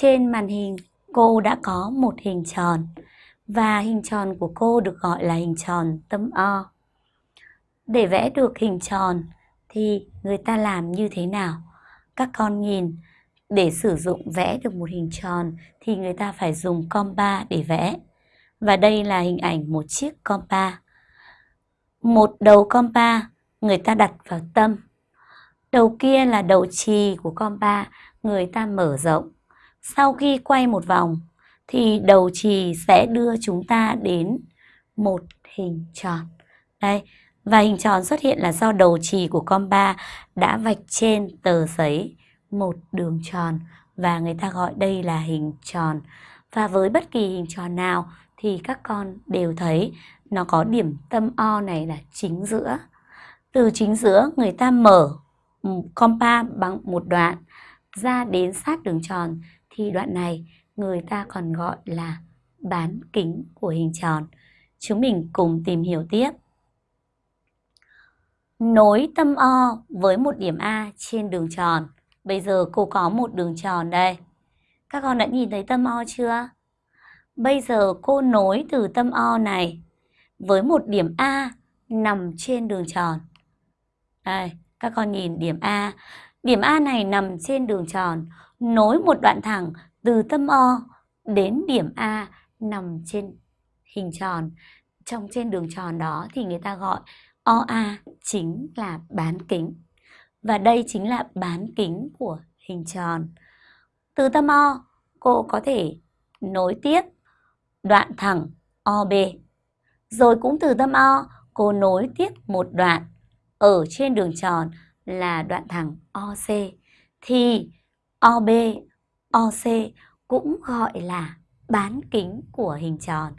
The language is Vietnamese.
Trên màn hình cô đã có một hình tròn và hình tròn của cô được gọi là hình tròn tâm O. Để vẽ được hình tròn thì người ta làm như thế nào? Các con nhìn, để sử dụng vẽ được một hình tròn thì người ta phải dùng compa để vẽ. Và đây là hình ảnh một chiếc compa. Một đầu compa người ta đặt vào tâm. Đầu kia là đầu trì của compa, người ta mở rộng. Sau khi quay một vòng thì đầu chì sẽ đưa chúng ta đến một hình tròn. Đây, và hình tròn xuất hiện là do đầu chì của compa đã vạch trên tờ giấy một đường tròn và người ta gọi đây là hình tròn. Và với bất kỳ hình tròn nào thì các con đều thấy nó có điểm tâm O này là chính giữa. Từ chính giữa người ta mở ừ, compa bằng một đoạn ra đến sát đường tròn thì đoạn này người ta còn gọi là bán kính của hình tròn. Chúng mình cùng tìm hiểu tiếp. Nối tâm O với một điểm A trên đường tròn. Bây giờ cô có một đường tròn đây. Các con đã nhìn thấy tâm O chưa? Bây giờ cô nối từ tâm O này với một điểm A nằm trên đường tròn. Đây, các con nhìn điểm A. Điểm A này nằm trên đường tròn, nối một đoạn thẳng từ tâm O đến điểm A nằm trên hình tròn. Trong trên đường tròn đó thì người ta gọi OA chính là bán kính. Và đây chính là bán kính của hình tròn. Từ tâm O, cô có thể nối tiếp đoạn thẳng OB. Rồi cũng từ tâm O, cô nối tiếp một đoạn ở trên đường tròn là đoạn thẳng OC. Thì OB, OC cũng gọi là bán kính của hình tròn.